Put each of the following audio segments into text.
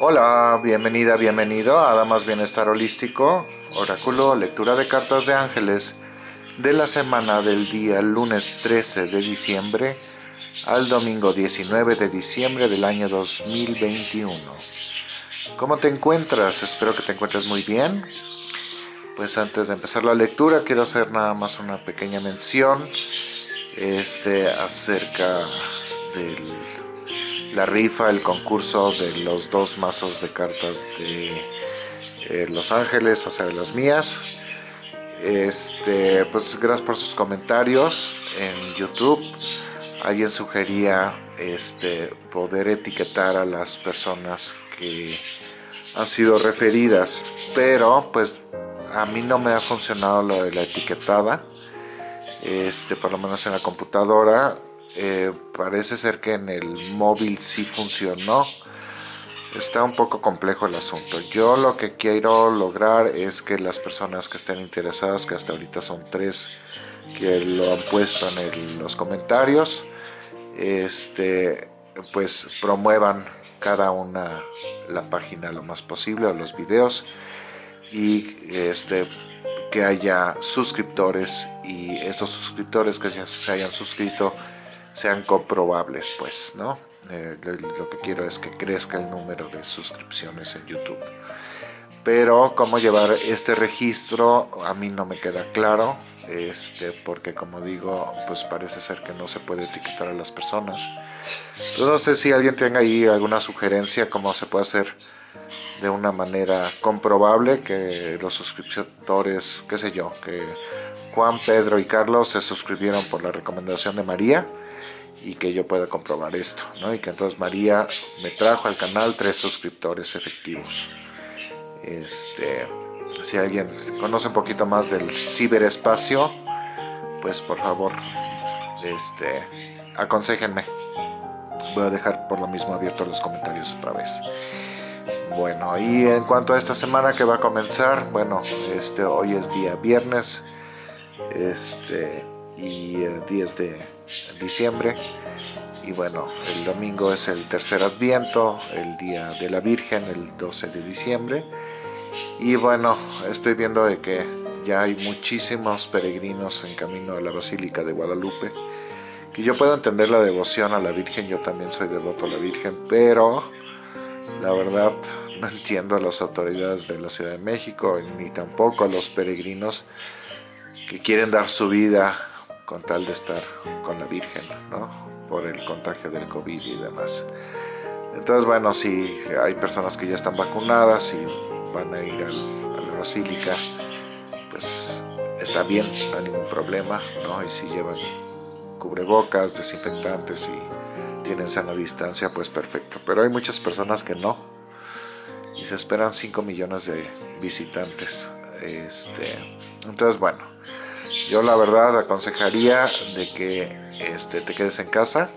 Hola, bienvenida, bienvenido a Damas Bienestar Holístico, Oráculo, lectura de cartas de ángeles de la semana del día lunes 13 de diciembre al domingo 19 de diciembre del año 2021. ¿Cómo te encuentras? Espero que te encuentres muy bien. Pues antes de empezar la lectura quiero hacer nada más una pequeña mención este, acerca de la rifa, el concurso de los dos mazos de cartas de eh, Los Ángeles, o sea, de las mías. Este, pues gracias por sus comentarios en YouTube. Alguien sugería este, poder etiquetar a las personas que han sido referidas, pero pues a mí no me ha funcionado lo de la etiquetada este, por lo menos en la computadora. Eh, parece ser que en el móvil sí funcionó. Está un poco complejo el asunto. Yo lo que quiero lograr es que las personas que estén interesadas, que hasta ahorita son tres que lo han puesto en los comentarios, este, pues promuevan cada una la página lo más posible o los videos y este que haya suscriptores y estos suscriptores que se hayan suscrito sean comprobables pues no eh, lo que quiero es que crezca el número de suscripciones en YouTube. Pero cómo llevar este registro a mí no me queda claro este porque como digo pues parece ser que no se puede etiquetar a las personas. No sé si alguien tenga ahí alguna sugerencia cómo se puede hacer de una manera comprobable que los suscriptores, qué sé yo, que Juan, Pedro y Carlos se suscribieron por la recomendación de María y que yo pueda comprobar esto, ¿no? Y que entonces María me trajo al canal tres suscriptores efectivos. Este, si alguien conoce un poquito más del ciberespacio, pues por favor, este, aconsejenme. Voy a dejar por lo mismo abiertos los comentarios otra vez. Bueno, y en cuanto a esta semana que va a comenzar, bueno, este hoy es día viernes, este y 10 de diciembre. Y bueno, el domingo es el tercer adviento, el día de la Virgen, el 12 de diciembre. Y bueno, estoy viendo de que ya hay muchísimos peregrinos en camino a la Basílica de Guadalupe. Que yo puedo entender la devoción a la Virgen, yo también soy devoto a la Virgen, pero la verdad no entiendo a las autoridades de la Ciudad de México ni tampoco a los peregrinos que quieren dar su vida con tal de estar con la Virgen, ¿no? Por el contagio del COVID y demás. Entonces, bueno, si hay personas que ya están vacunadas y van a ir a la basílica, pues está bien, no hay ningún problema, ¿no? Y si llevan cubrebocas, desinfectantes y tienen sana distancia, pues perfecto. Pero hay muchas personas que no. Y se esperan 5 millones de visitantes. Este, entonces, bueno, yo la verdad aconsejaría de que este, te quedes en casa.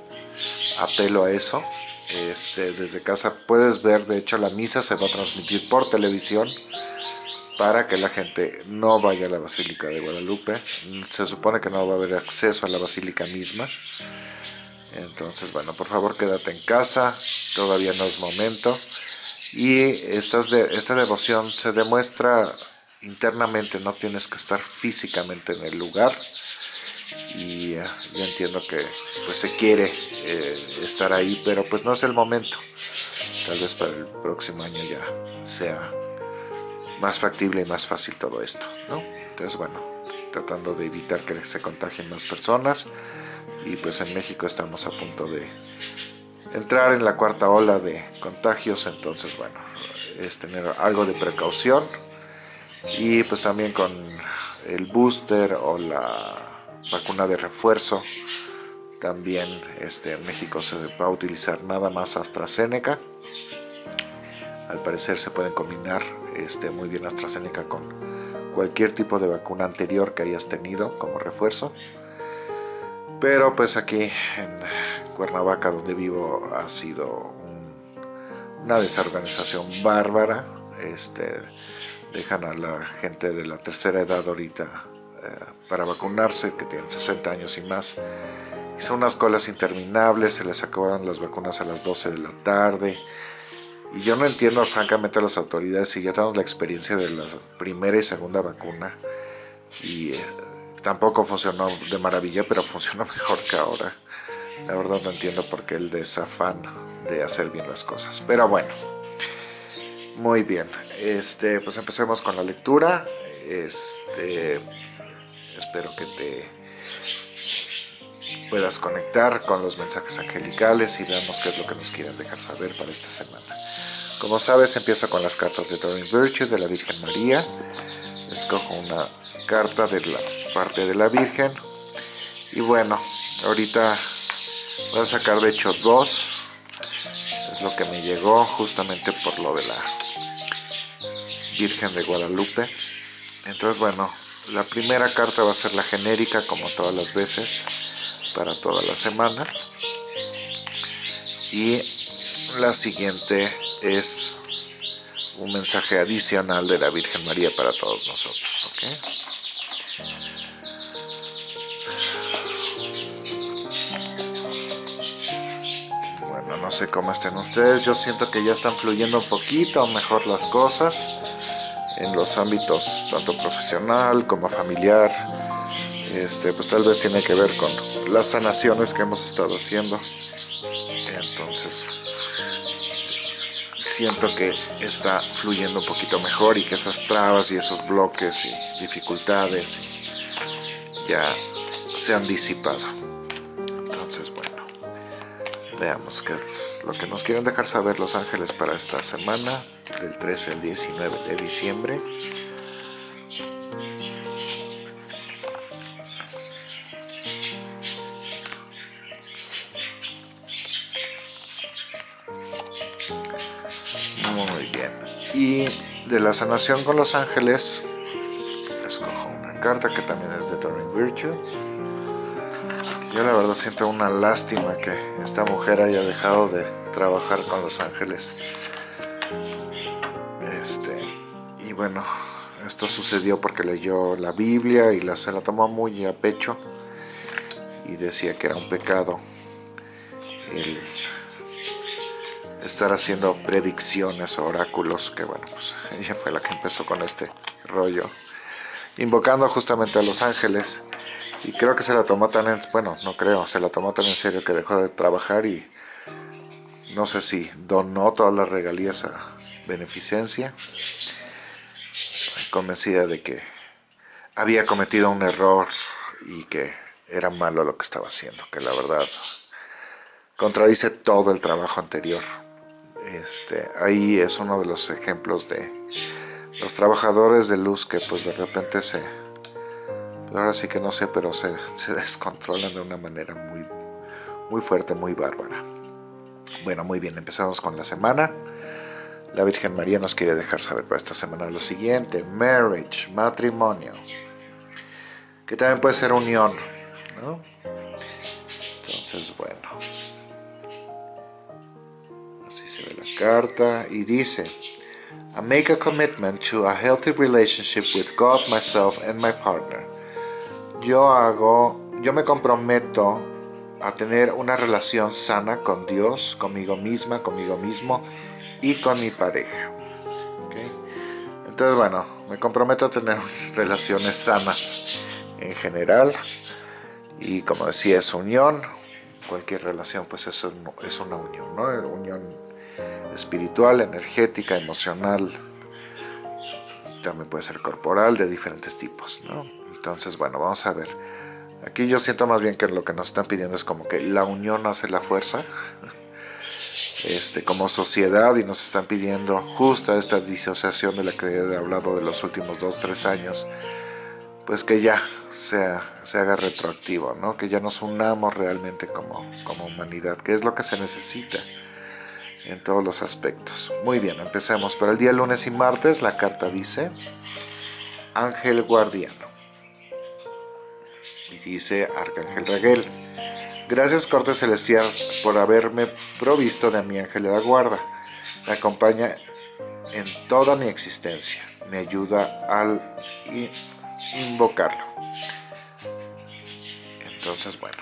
Apelo a eso. Este, desde casa puedes ver, de hecho la misa se va a transmitir por televisión para que la gente no vaya a la Basílica de Guadalupe. Se supone que no va a haber acceso a la Basílica misma. Entonces, bueno, por favor quédate en casa, todavía no es momento. Y esta, de, esta devoción se demuestra internamente, no tienes que estar físicamente en el lugar. Y uh, yo entiendo que pues se quiere eh, estar ahí, pero pues no es el momento. Tal vez para el próximo año ya sea más factible y más fácil todo esto, ¿no? Entonces, bueno, tratando de evitar que se contagien más personas y pues en México estamos a punto de entrar en la cuarta ola de contagios, entonces bueno, es tener algo de precaución y pues también con el booster o la vacuna de refuerzo también este, en México se va a utilizar nada más AstraZeneca al parecer se pueden combinar este, muy bien AstraZeneca con cualquier tipo de vacuna anterior que hayas tenido como refuerzo pero pues aquí en Cuernavaca donde vivo ha sido una desorganización bárbara. Este, dejan a la gente de la tercera edad ahorita eh, para vacunarse, que tienen 60 años y más. son unas colas interminables, se les acaban las vacunas a las 12 de la tarde. Y yo no entiendo francamente a las autoridades si ya tenemos la experiencia de la primera y segunda vacuna y eh, tampoco funcionó de maravilla, pero funcionó mejor que ahora. La verdad no entiendo por qué el desafán de hacer bien las cosas. Pero bueno, muy bien. Este, pues empecemos con la lectura. Este, espero que te puedas conectar con los mensajes angelicales y veamos qué es lo que nos quieren dejar saber para esta semana. Como sabes, empiezo con las cartas de Doreen Virtue de la Virgen María. Escojo una carta de la parte de la Virgen. Y bueno, ahorita voy a sacar de hecho dos. Es lo que me llegó justamente por lo de la Virgen de Guadalupe. Entonces bueno, la primera carta va a ser la genérica como todas las veces para toda la semana. Y la siguiente es un mensaje adicional de la Virgen María para todos nosotros. Bueno, no sé cómo estén ustedes, yo siento que ya están fluyendo un poquito mejor las cosas en los ámbitos tanto profesional como familiar. Este, pues tal vez tiene que ver con las sanaciones que hemos estado haciendo. Entonces, siento que está fluyendo un poquito mejor y que esas trabas y esos bloques y dificultades ya se han disipado. Entonces, bueno, veamos qué es lo que nos quieren dejar saber los ángeles para esta semana, del 13 al 19 de diciembre. de la sanación con los ángeles, escojo una carta que también es de Doreen Virtue. Yo la verdad siento una lástima que esta mujer haya dejado de trabajar con los ángeles. Bueno, esto sucedió porque leyó la Biblia y la, se la tomó muy a pecho y decía que era un pecado estar haciendo predicciones o oráculos, que bueno, pues ella fue la que empezó con este rollo, invocando justamente a los ángeles, y creo que se la tomó tan en, bueno, no creo, se la tomó tan en serio que dejó de trabajar y no sé si donó todas las regalías a beneficencia, convencida de que había cometido un error y que era malo lo que estaba haciendo, que la verdad contradice todo el trabajo anterior. Este, ahí es uno de los ejemplos de los trabajadores de luz que pues de repente se, ahora sí que no sé, pero se, descontrolan de una manera muy, muy fuerte, muy bárbara. Bueno, muy bien, empezamos con la semana. La Virgen María nos quiere dejar saber para esta semana lo siguiente, marriage, matrimonio, que también puede ser unión, Entonces, bueno, carta y dice, I make a commitment to a healthy relationship with God, myself and my partner. Yo hago, yo me comprometo a tener una relación sana con Dios, conmigo misma, conmigo mismo y con mi pareja. Entonces, bueno, me comprometo a tener relaciones sanas en general y como decía, es unión, cualquier relación pues eso es una unión, ¿no? Unión espiritual, energética, emocional, también puede ser corporal, de diferentes tipos, ¿no? Entonces, bueno, vamos a ver. Aquí yo siento más bien que lo que nos están pidiendo es como que la unión hace la fuerza, este, como sociedad, y nos están pidiendo justa esta disociación de la que he hablado de los últimos dos, tres años, pues que ya sea, se haga retroactivo, ¿no? Que ya nos unamos realmente como, como humanidad, que es lo que se necesita en todos los aspectos. Muy bien, empecemos. Para el día lunes y martes la carta dice Ángel Guardiano. Y dice Arcángel Raguel. Gracias Corte Celestial por haberme provisto de mi ángel de la guarda. Me acompaña en toda mi existencia. Me ayuda al invocarlo. Entonces, bueno.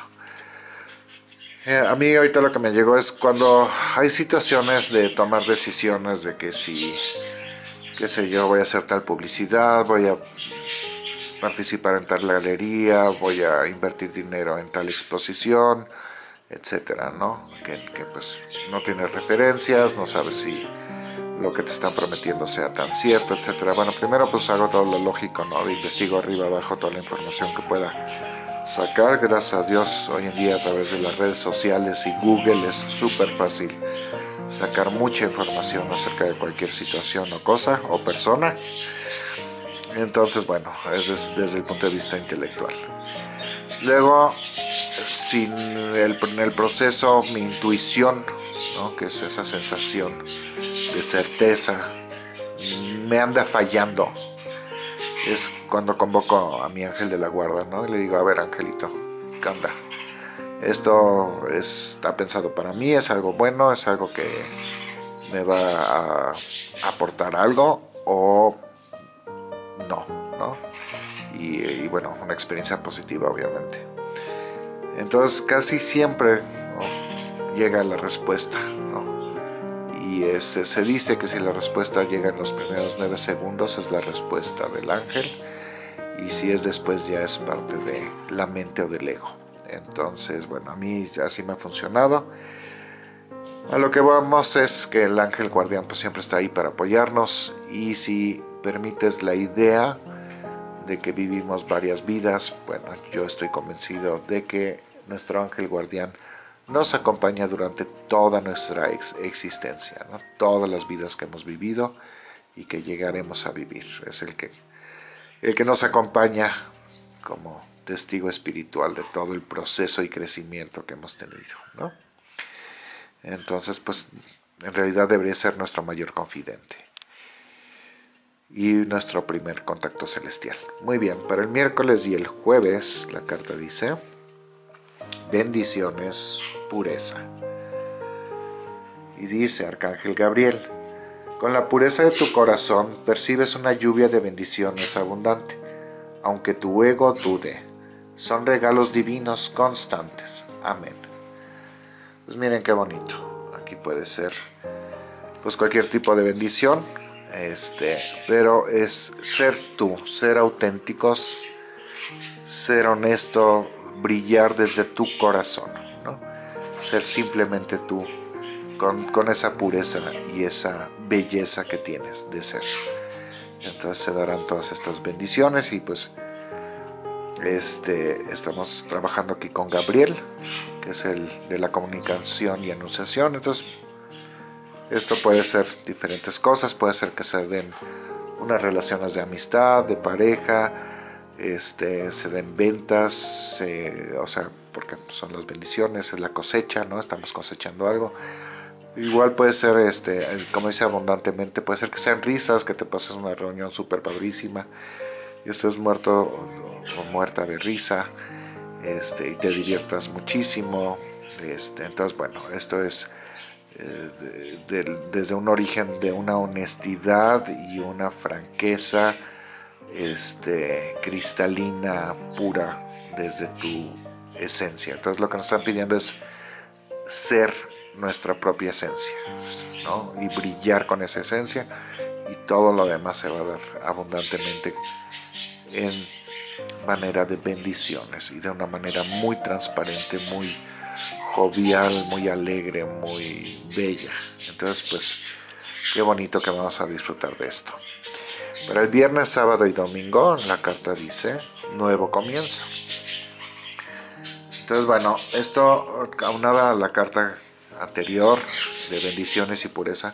Eh, a mí ahorita lo que me llegó es cuando hay situaciones de tomar decisiones de que si, qué sé yo, voy a hacer tal publicidad, voy a participar en tal galería, voy a invertir dinero en tal exposición, etcétera, ¿no? Que, que pues no tienes referencias, no sabes si lo que te están prometiendo sea tan cierto, etcétera. Bueno, primero pues hago todo lo lógico, ¿no? Investigo arriba, abajo toda la información que pueda sacar. Gracias a Dios, hoy en día a través de las redes sociales y Google es súper fácil sacar mucha información acerca de cualquier situación o cosa o persona. Entonces, bueno, es desde el punto de vista intelectual. Luego, sin el, en el proceso, mi intuición, que es esa sensación de certeza, me anda fallando. Es cuando convoco a mi ángel de la guarda, ¿no? Y le digo, a ver, angelito, ¿qué onda? Esto está pensado para mí, es algo bueno, es algo que me va a aportar algo o no, ¿no? Y, bueno, una experiencia positiva, obviamente. Entonces, casi siempre llega la respuesta, y se dice que si la respuesta llega en los primeros nueve segundos es la respuesta del ángel y si es después ya es parte de la mente o del ego. Entonces, bueno, a mí así me ha funcionado. A lo que vamos es que el ángel guardián pues siempre está ahí para apoyarnos y si permites la idea de que vivimos varias vidas, bueno, yo estoy convencido de que nuestro ángel guardián nos acompaña durante toda nuestra existencia, todas las vidas que hemos vivido y que llegaremos a vivir. Es el que, el que nos acompaña como testigo espiritual de todo el proceso y crecimiento que hemos tenido. Entonces, pues, en realidad debería ser nuestro mayor confidente y nuestro primer contacto celestial. Muy bien, para el miércoles y el jueves la carta dice bendiciones, pureza. Y dice Arcángel Gabriel, con la pureza de tu corazón percibes una lluvia de bendiciones abundante, aunque tu ego dude. Son regalos divinos constantes. Amén. Pues miren qué bonito. Aquí puede ser pues cualquier tipo de bendición, este, pero es ser tú, ser auténticos, ser honesto, brillar desde tu corazón, ¿no? ser simplemente tú, con, esa pureza y esa belleza que tienes de ser. Entonces se darán todas estas bendiciones y pues este, estamos trabajando aquí con Gabriel, que es el de la comunicación y anunciación. Entonces, esto puede ser diferentes cosas, puede ser que se den unas relaciones de amistad, de pareja, este, se den ventas, o sea, porque son las bendiciones, es la cosecha, ¿no? Estamos cosechando algo. Igual puede ser, este, como dice abundantemente, puede ser que sean risas, que te pases una reunión súper padrísima y estés muerto o, muerta de risa este, y te diviertas muchísimo. Este, entonces, bueno, esto es eh, desde un origen de una honestidad y una franqueza este, cristalina, pura, desde tu esencia. Entonces lo que nos están pidiendo es ser nuestra propia esencia, ¿no? Y brillar con esa esencia y todo lo demás se va a dar abundantemente en manera de bendiciones y de una manera muy transparente, muy jovial, muy alegre, muy bella. Entonces, pues, qué bonito que vamos a disfrutar de esto. Para el viernes, sábado y domingo, la carta dice nuevo comienzo. Entonces, bueno, esto aunada a la carta anterior de bendiciones y pureza.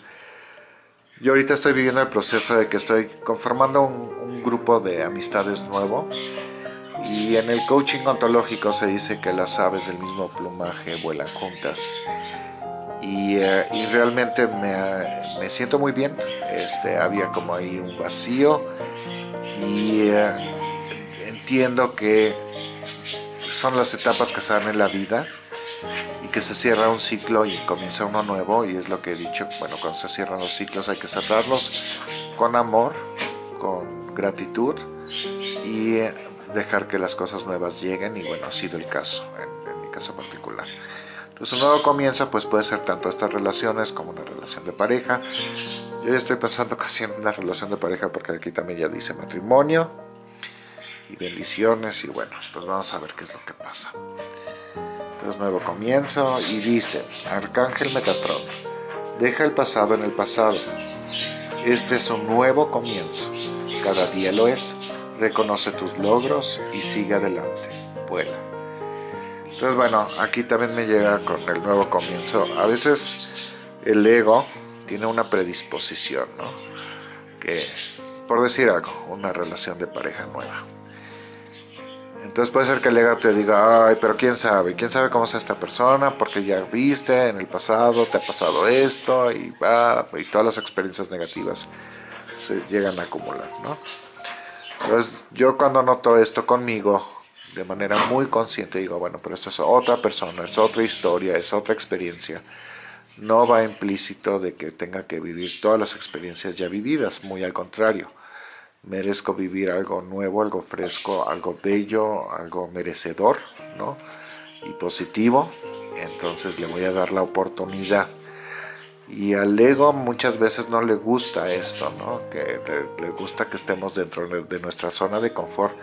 Yo ahorita estoy viviendo el proceso de que estoy conformando un, grupo de amistades nuevo y en el coaching ontológico se dice que las aves del mismo plumaje vuelan juntas. Y, eh, realmente me, siento muy bien. Este, había como ahí un vacío. Y eh, entiendo que son las etapas que se dan en la vida y que se cierra un ciclo y comienza uno nuevo. Y es lo que he dicho, bueno, cuando se cierran los ciclos hay que cerrarlos con amor, con gratitud. Y dejar que las cosas nuevas lleguen y bueno, ha sido el caso, en mi caso particular. Entonces un nuevo comienzo pues puede ser tanto estas relaciones como una relación de pareja. Yo ya estoy pensando casi en una relación de pareja porque aquí también ya dice matrimonio y bendiciones y bueno, pues vamos a ver qué es lo que pasa. Entonces nuevo comienzo y dice, Arcángel Metatron, deja el pasado en el pasado. Este es un nuevo comienzo. Cada día lo es. Reconoce tus logros y sigue adelante. Vuela. Entonces bueno, aquí también me llega con el nuevo comienzo. A veces el ego tiene una predisposición, ¿no? Que, por decir algo, una relación de pareja nueva. Entonces puede ser que el ego te diga, ay, pero quién sabe, quién sabe cómo es esta persona, porque ya viste en el pasado, te ha pasado esto, y va, y todas las experiencias negativas se llegan a acumular, ¿no? Entonces yo cuando noto esto conmigo, de manera muy consciente digo, bueno, pero esto es otra persona, es otra historia, es otra experiencia. No va implícito de que tenga que vivir todas las experiencias ya vividas, muy al contrario. Merezco vivir algo nuevo, algo fresco, algo bello, algo merecedor, ¿no? Y positivo, entonces le voy a dar la oportunidad. Y al ego muchas veces no le gusta esto, ¿no? Que le, le gusta que estemos dentro de nuestra zona de confort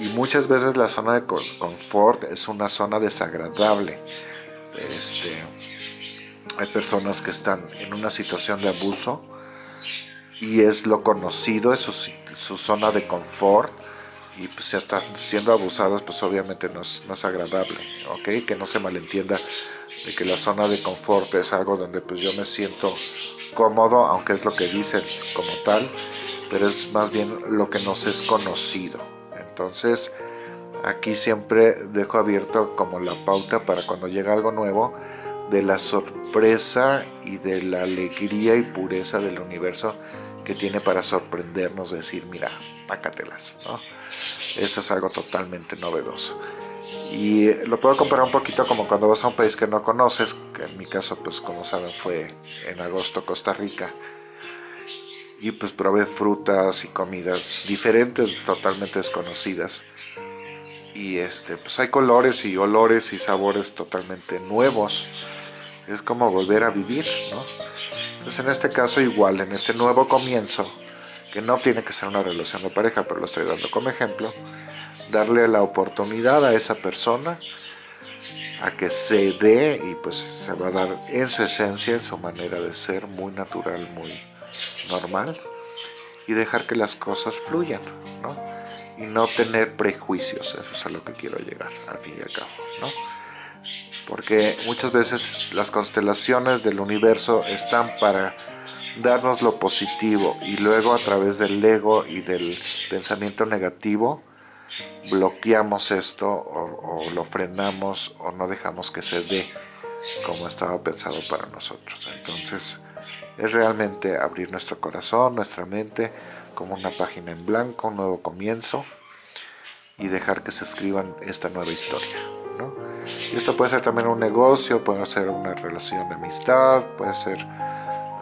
y muchas veces la zona de confort es una zona desagradable. Este, hay personas que están en una situación de abuso y es lo conocido, es su, zona de confort y pues si están siendo abusados pues obviamente no es, no es, agradable, ¿ok? Que no se malentienda de que la zona de confort es algo donde pues yo me siento cómodo, aunque es lo que dicen como tal, pero es más bien lo que nos es conocido, entonces aquí siempre dejo abierto como la pauta para cuando llega algo nuevo de la sorpresa y de la alegría y pureza del universo que tiene para sorprendernos, decir, mira, pácatelas, ¿no? Esto es algo totalmente novedoso. Y lo puedo comparar un poquito como cuando vas a un país que no conoces, que en mi caso, pues como saben, fue en agosto Costa Rica, y pues probé frutas y comidas diferentes, totalmente desconocidas. Y este, pues hay colores y olores y sabores totalmente nuevos. Es como volver a vivir, ¿no? Pues en este caso igual, en este nuevo comienzo, que no tiene que ser una relación de pareja, pero lo estoy dando como ejemplo, darle la oportunidad a esa persona a que se dé y pues se va a dar en su esencia, en su manera de ser, muy natural, muy normal y dejar que las cosas fluyan, ¿no? Y no tener prejuicios, eso es a lo que quiero llegar, al fin y al cabo, ¿no? Porque muchas veces las constelaciones del universo están para darnos lo positivo y luego a través del ego y del pensamiento negativo bloqueamos esto o, o lo frenamos o no dejamos que se dé como estaba pensado para nosotros. Entonces, es realmente abrir nuestro corazón, nuestra mente, como una página en blanco, un nuevo comienzo, y dejar que se escriban esta nueva historia. ¿no? Y esto puede ser también un negocio, puede ser una relación de amistad, puede ser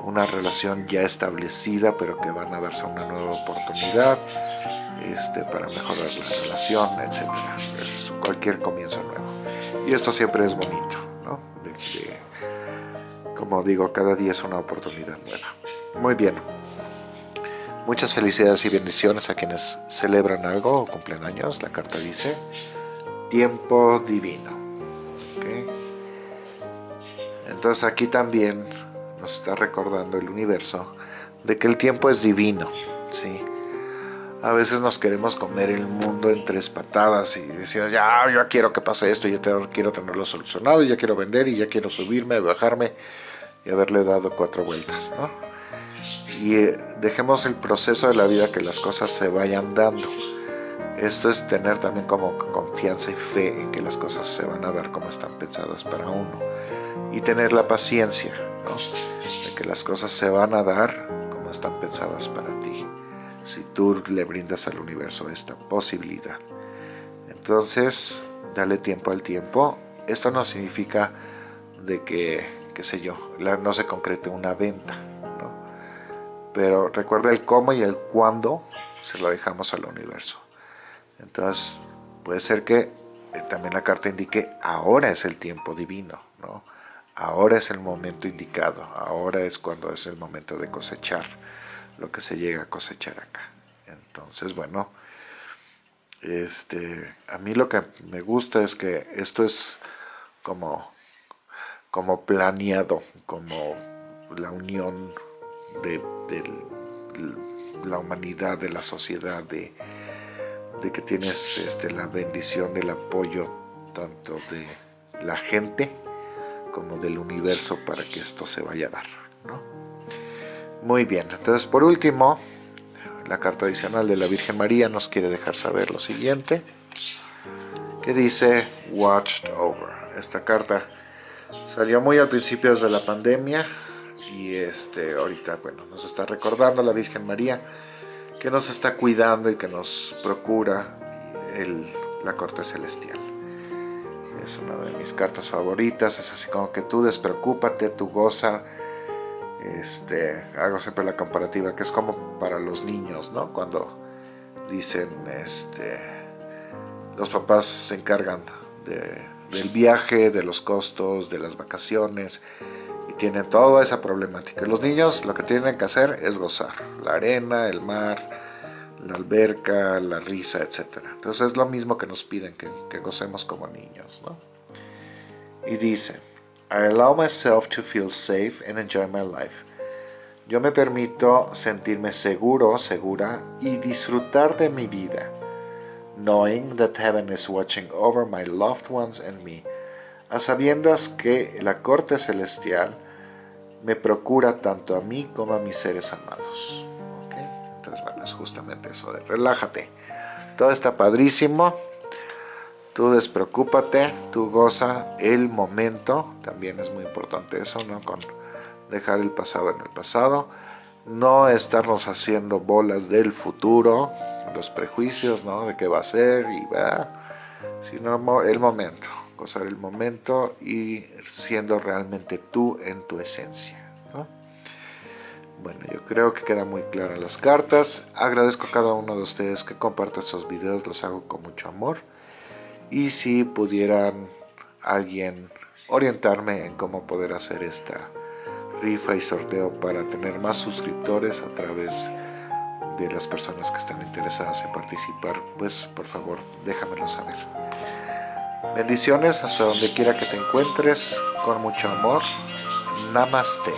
una relación ya establecida, pero que van a darse una nueva oportunidad este, para mejorar la relación, etc. Es cualquier comienzo nuevo. Y esto siempre es bonito, ¿no? como digo, cada día es una oportunidad nueva. Muy bien. Muchas felicidades y bendiciones a quienes celebran algo o cumplen años. La carta dice tiempo divino. Entonces aquí también nos está recordando el universo de que el tiempo es divino. ¿sí? A veces nos queremos comer el mundo en tres patadas y decimos, ya, yo quiero que pase esto, ya quiero tenerlo solucionado, ya quiero vender y ya quiero subirme, bajarme y haberle dado cuatro vueltas, ¿no? Y eh, dejemos el proceso de la vida que las cosas se vayan dando. Esto es tener también como confianza y fe en que las cosas se van a dar como están pensadas para uno. Y tener la paciencia, ¿no? De que las cosas se van a dar como están pensadas para tú le brindas al universo esta posibilidad. Entonces, dale tiempo al tiempo. Esto no significa de que qué sé yo, no se concrete una venta, ¿no? Pero recuerda el cómo y el cuándo se lo dejamos al universo. Entonces, puede ser que eh, también la carta indique ahora es el tiempo divino, ¿no? Ahora es el momento indicado, ahora es cuando es el momento de cosechar lo que se llega a cosechar acá. Entonces, bueno, este, a mí lo que me gusta es que esto es como, como planeado, como la unión de, la humanidad, de la sociedad, de, que tienes este, la bendición del apoyo tanto de la gente como del universo para que esto se vaya a dar. Muy bien, entonces por último, la carta adicional de la Virgen María nos quiere dejar saber lo siguiente, que dice Watched Over. Esta carta salió muy al principio de la pandemia y este, ahorita bueno, nos está recordando la Virgen María que nos está cuidando y que nos procura el, la corte celestial. Es una de mis cartas favoritas, es así como que tú despreocúpate, tú goza, este, hago siempre la comparativa que es como para los niños, ¿no? Cuando dicen, este, los papás se encargan del viaje, de los costos, de las vacaciones y tienen toda esa problemática. Los niños lo que tienen que hacer es gozar, la arena, el mar, la alberca, la risa, etc. Entonces es lo mismo que nos piden que, que gocemos como niños, ¿no? Y dice, I allow myself to feel safe and enjoy my life. Yo me permito sentirme seguro, segura y disfrutar de mi vida, knowing that heaven is watching over my loved ones and me, a sabiendas que la corte celestial me procura tanto a mí como a mis seres amados. Entonces, bueno, es justamente eso de relájate. Todo está padrísimo. Tú despreocúpate, tú goza el momento, también es muy importante eso, ¿no? Con dejar el pasado en el pasado, no estarnos haciendo bolas del futuro, los prejuicios, ¿no? De qué va a ser y va, sino el momento, gozar el momento y siendo realmente tú en tu esencia, Bueno, yo creo que queda muy claras las cartas. Agradezco a cada uno de ustedes que comparta estos videos, los hago con mucho amor y si pudieran alguien orientarme en cómo poder hacer esta rifa y sorteo para tener más suscriptores a través de las personas que están interesadas en participar, pues por favor déjamelo saber. Bendiciones hasta donde quiera que te encuentres, con mucho amor. Namaste.